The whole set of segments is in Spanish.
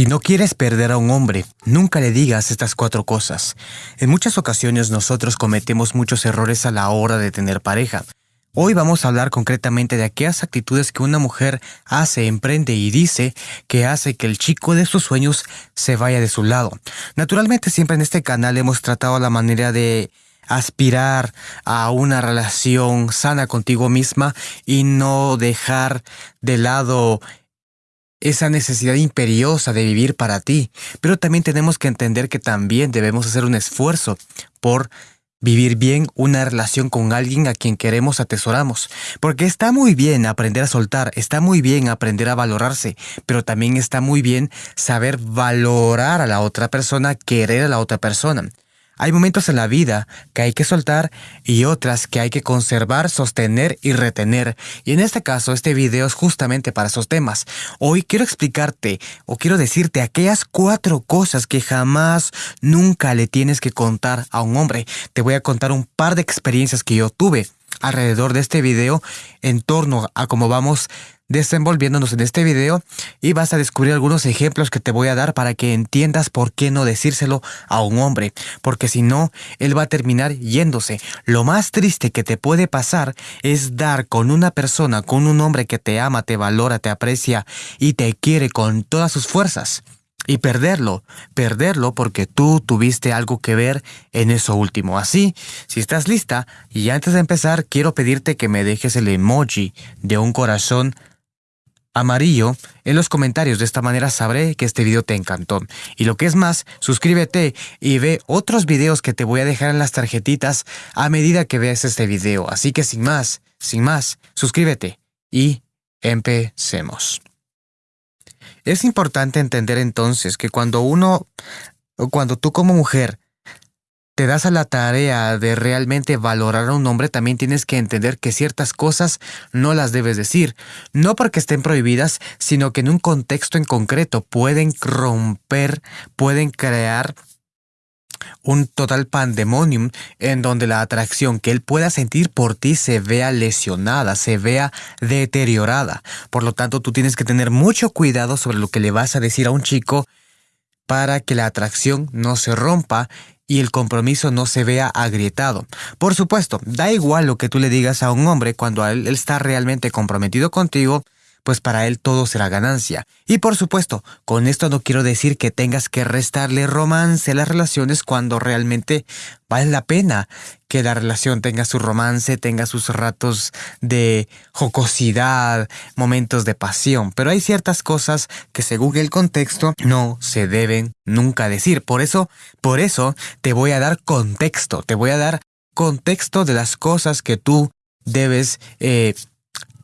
Si no quieres perder a un hombre, nunca le digas estas cuatro cosas. En muchas ocasiones nosotros cometemos muchos errores a la hora de tener pareja. Hoy vamos a hablar concretamente de aquellas actitudes que una mujer hace, emprende y dice que hace que el chico de sus sueños se vaya de su lado. Naturalmente siempre en este canal hemos tratado la manera de aspirar a una relación sana contigo misma y no dejar de lado esa necesidad imperiosa de vivir para ti, pero también tenemos que entender que también debemos hacer un esfuerzo por vivir bien una relación con alguien a quien queremos atesoramos. Porque está muy bien aprender a soltar, está muy bien aprender a valorarse, pero también está muy bien saber valorar a la otra persona, querer a la otra persona. Hay momentos en la vida que hay que soltar y otras que hay que conservar, sostener y retener. Y en este caso, este video es justamente para esos temas. Hoy quiero explicarte o quiero decirte aquellas cuatro cosas que jamás, nunca le tienes que contar a un hombre. Te voy a contar un par de experiencias que yo tuve alrededor de este video en torno a cómo vamos desenvolviéndonos en este video y vas a descubrir algunos ejemplos que te voy a dar para que entiendas por qué no decírselo a un hombre, porque si no, él va a terminar yéndose. Lo más triste que te puede pasar es dar con una persona, con un hombre que te ama, te valora, te aprecia y te quiere con todas sus fuerzas. Y perderlo, perderlo porque tú tuviste algo que ver en eso último. Así, si estás lista, y antes de empezar, quiero pedirte que me dejes el emoji de un corazón amarillo en los comentarios. De esta manera sabré que este video te encantó. Y lo que es más, suscríbete y ve otros videos que te voy a dejar en las tarjetitas a medida que veas este video. Así que sin más, sin más, suscríbete y empecemos. Es importante entender entonces que cuando uno, cuando tú como mujer te das a la tarea de realmente valorar a un hombre, también tienes que entender que ciertas cosas no las debes decir. No porque estén prohibidas, sino que en un contexto en concreto pueden romper, pueden crear un total pandemonium en donde la atracción que él pueda sentir por ti se vea lesionada, se vea deteriorada. Por lo tanto, tú tienes que tener mucho cuidado sobre lo que le vas a decir a un chico para que la atracción no se rompa y el compromiso no se vea agrietado. Por supuesto, da igual lo que tú le digas a un hombre cuando él, está realmente comprometido contigo, pues para él todo será ganancia. Y por supuesto, con esto no quiero decir que tengas que restarle romance a las relaciones cuando realmente vale la pena que la relación tenga su romance, tenga sus ratos de jocosidad, momentos de pasión. Pero hay ciertas cosas que según el contexto no se deben nunca decir. Por eso, por eso te voy a dar contexto, te voy a dar contexto de las cosas que tú debes eh,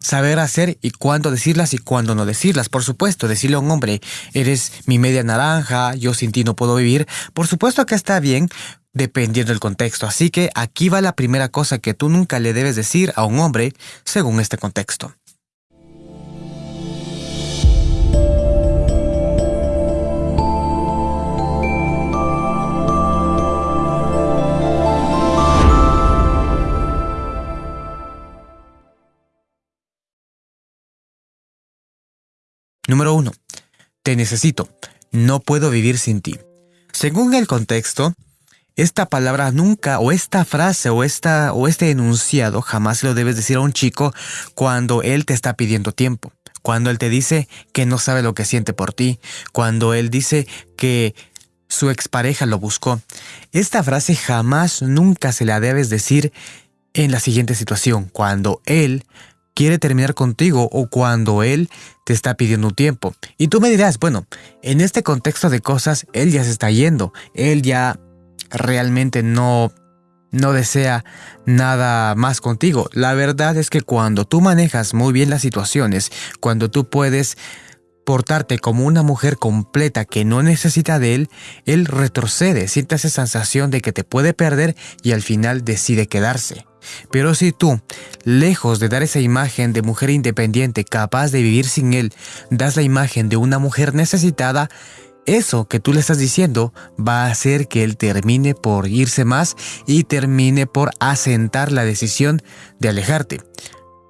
saber hacer y cuándo decirlas y cuándo no decirlas. Por supuesto, decirle a un hombre, eres mi media naranja, yo sin ti no puedo vivir. Por supuesto que está bien dependiendo del contexto. Así que aquí va la primera cosa que tú nunca le debes decir a un hombre según este contexto. Número 1. Te necesito. No puedo vivir sin ti. Según el contexto, esta palabra nunca, o esta frase, o, esta, o este enunciado, jamás lo debes decir a un chico cuando él te está pidiendo tiempo. Cuando él te dice que no sabe lo que siente por ti. Cuando él dice que su expareja lo buscó. Esta frase jamás, nunca se la debes decir en la siguiente situación. Cuando él quiere terminar contigo o cuando él te está pidiendo tiempo. Y tú me dirás, bueno, en este contexto de cosas, él ya se está yendo, él ya realmente no no desea nada más contigo. La verdad es que cuando tú manejas muy bien las situaciones, cuando tú puedes portarte como una mujer completa que no necesita de él, él retrocede, siente esa sensación de que te puede perder y al final decide quedarse. Pero si tú, lejos de dar esa imagen de mujer independiente capaz de vivir sin él, das la imagen de una mujer necesitada, eso que tú le estás diciendo va a hacer que él termine por irse más y termine por asentar la decisión de alejarte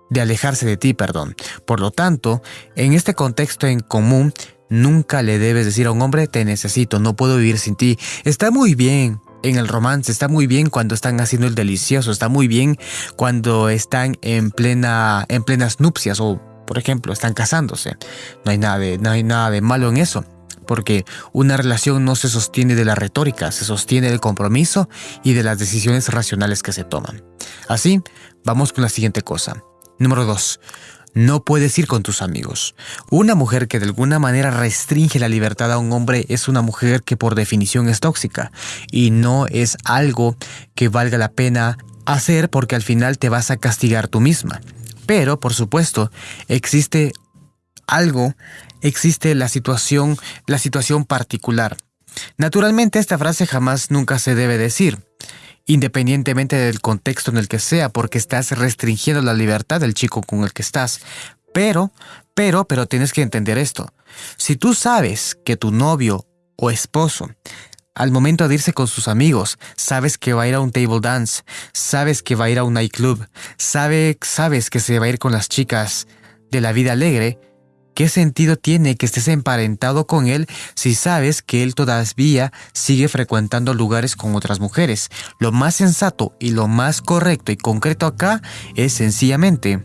de alejarse de ti, perdón. Por lo tanto, en este contexto en común, Nunca le debes decir a un hombre, te necesito, no puedo vivir sin ti. Está muy bien en el romance, está muy bien cuando están haciendo el delicioso, está muy bien cuando están en, plena, en plenas nupcias o, por ejemplo, están casándose. No hay, nada de, no hay nada de malo en eso porque una relación no se sostiene de la retórica, se sostiene del compromiso y de las decisiones racionales que se toman. Así, vamos con la siguiente cosa. Número 2 no puedes ir con tus amigos. Una mujer que de alguna manera restringe la libertad a un hombre es una mujer que por definición es tóxica y no es algo que valga la pena hacer porque al final te vas a castigar tú misma. Pero, por supuesto, existe algo, existe la situación, la situación particular. Naturalmente esta frase jamás nunca se debe decir independientemente del contexto en el que sea, porque estás restringiendo la libertad del chico con el que estás. Pero, pero, pero tienes que entender esto. Si tú sabes que tu novio o esposo al momento de irse con sus amigos, sabes que va a ir a un table dance, sabes que va a ir a un nightclub, sabe, sabes que se va a ir con las chicas de la vida alegre, ¿Qué sentido tiene que estés emparentado con él si sabes que él todavía sigue frecuentando lugares con otras mujeres? Lo más sensato y lo más correcto y concreto acá es sencillamente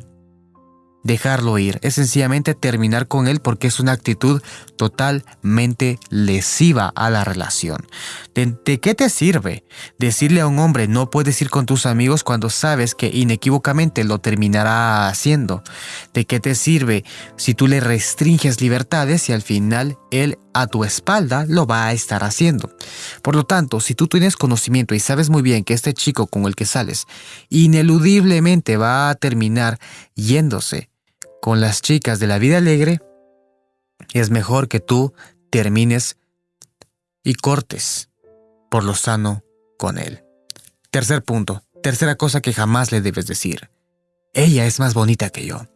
dejarlo ir, es sencillamente terminar con él porque es una actitud totalmente lesiva a la relación. ¿De, qué te sirve decirle a un hombre no puedes ir con tus amigos cuando sabes que inequívocamente lo terminará haciendo? ¿De qué te sirve si tú le restringes libertades y al final él a tu espalda lo va a estar haciendo? Por lo tanto, si tú tienes conocimiento y sabes muy bien que este chico con el que sales ineludiblemente va a terminar yéndose con las chicas de la vida alegre, es mejor que tú termines y cortes por lo sano con él. Tercer punto, tercera cosa que jamás le debes decir. Ella es más bonita que yo.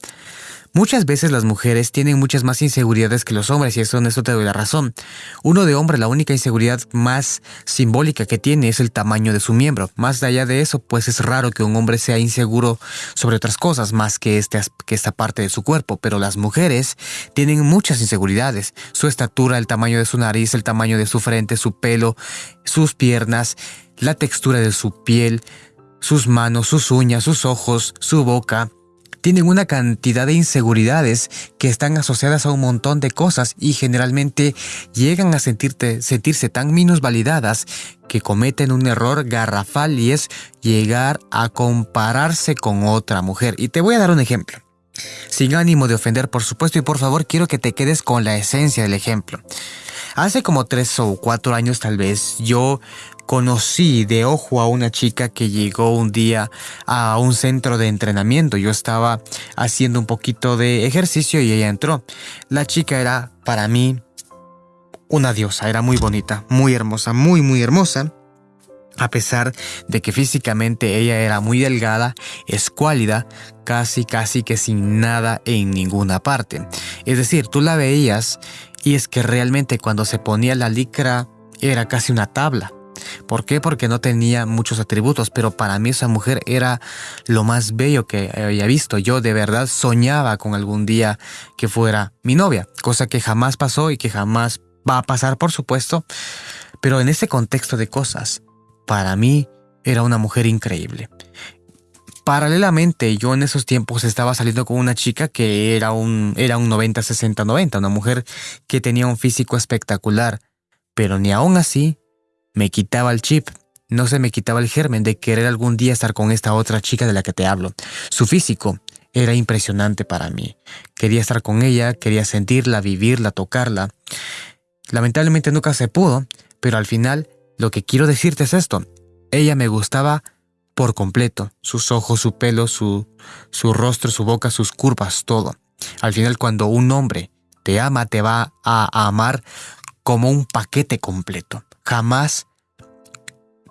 Muchas veces las mujeres tienen muchas más inseguridades que los hombres y eso en eso te doy la razón. Uno de hombre la única inseguridad más simbólica que tiene es el tamaño de su miembro. Más allá de eso, pues es raro que un hombre sea inseguro sobre otras cosas más que, este, que esta parte de su cuerpo, pero las mujeres tienen muchas inseguridades. Su estatura, el tamaño de su nariz, el tamaño de su frente, su pelo, sus piernas, la textura de su piel, sus manos, sus uñas, sus ojos, su boca, tienen una cantidad de inseguridades que están asociadas a un montón de cosas y generalmente llegan a sentirse tan minusvalidadas que cometen un error garrafal y es llegar a compararse con otra mujer. Y te voy a dar un ejemplo. Sin ánimo de ofender, por supuesto, y por favor quiero que te quedes con la esencia del ejemplo. Hace como tres o cuatro años tal vez yo conocí de ojo a una chica que llegó un día a un centro de entrenamiento. Yo estaba haciendo un poquito de ejercicio y ella entró. La chica era para mí una diosa, era muy bonita, muy hermosa, muy muy hermosa. A pesar de que físicamente ella era muy delgada, escuálida, casi casi que sin nada en ninguna parte. Es decir, tú la veías y es que realmente cuando se ponía la licra era casi una tabla. ¿Por qué? Porque no tenía muchos atributos, pero para mí esa mujer era lo más bello que había visto. Yo de verdad soñaba con algún día que fuera mi novia, cosa que jamás pasó y que jamás va a pasar, por supuesto. Pero en ese contexto de cosas, para mí era una mujer increíble. Paralelamente, yo en esos tiempos estaba saliendo con una chica que era un, era un 90-60-90, una mujer que tenía un físico espectacular, pero ni aún así me quitaba el chip, no se me quitaba el germen de querer algún día estar con esta otra chica de la que te hablo. Su físico era impresionante para mí. Quería estar con ella, quería sentirla, vivirla, tocarla. Lamentablemente nunca se pudo, pero al final lo que quiero decirte es esto. Ella me gustaba por completo. Sus ojos, su pelo, su, su rostro, su boca, sus curvas, todo. Al final cuando un hombre te ama, te va a amar como un paquete completo jamás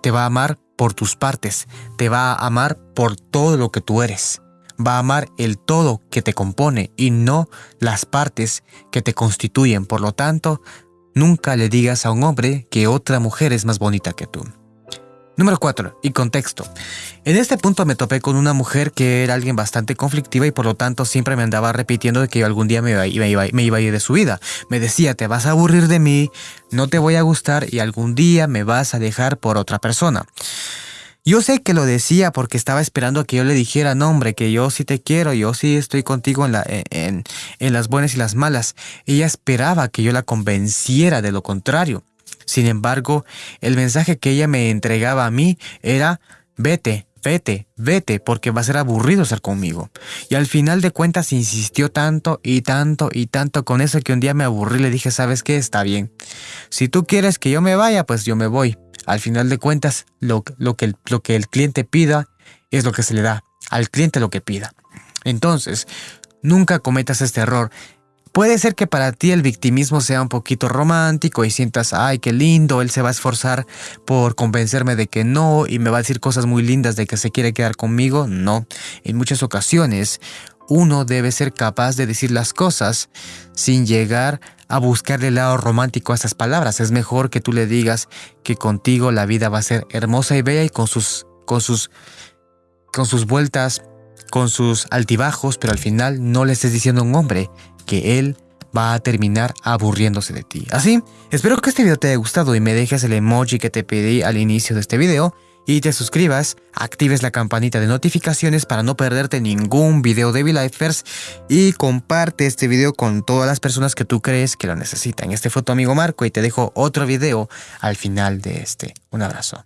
te va a amar por tus partes, te va a amar por todo lo que tú eres. Va a amar el todo que te compone y no las partes que te constituyen. Por lo tanto, nunca le digas a un hombre que otra mujer es más bonita que tú. Número 4. Y contexto. En este punto me topé con una mujer que era alguien bastante conflictiva y por lo tanto siempre me andaba repitiendo de que yo algún día me iba, me iba a ir de su vida. Me decía, te vas a aburrir de mí, no te voy a gustar y algún día me vas a dejar por otra persona. Yo sé que lo decía porque estaba esperando a que yo le dijera, no hombre, que yo sí te quiero, yo sí estoy contigo en, en las buenas y las malas. Ella esperaba que yo la convenciera de lo contrario. Sin embargo, el mensaje que ella me entregaba a mí era, vete, vete, vete, porque va a ser aburrido estar conmigo. Y al final de cuentas insistió tanto y tanto y tanto con eso que un día me aburrí y le dije, ¿sabes qué? Está bien. Si tú quieres que yo me vaya, pues yo me voy. Al final de cuentas, lo, que el cliente pida es lo que se le da. Al cliente lo que pida. Entonces, nunca cometas este error. Puede ser que para ti el victimismo sea un poquito romántico y sientas, ay, qué lindo, él se va a esforzar por convencerme de que no y me va a decir cosas muy lindas de que se quiere quedar conmigo. No, en muchas ocasiones uno debe ser capaz de decir las cosas sin llegar a buscarle el lado romántico a esas palabras. Es mejor que tú le digas que contigo la vida va a ser hermosa y bella y con sus, con sus, con sus vueltas, con sus altibajos, pero al final no le estés diciendo a un hombre que él va a terminar aburriéndose de ti. Así, espero que este video te haya gustado y me dejes el emoji que te pedí al inicio de este video y te suscribas, actives la campanita de notificaciones para no perderte ningún video de V-Lifers y comparte este video con todas las personas que tú crees que lo necesitan. Este fue tu amigo Marco y te dejo otro video al final de este. Un abrazo.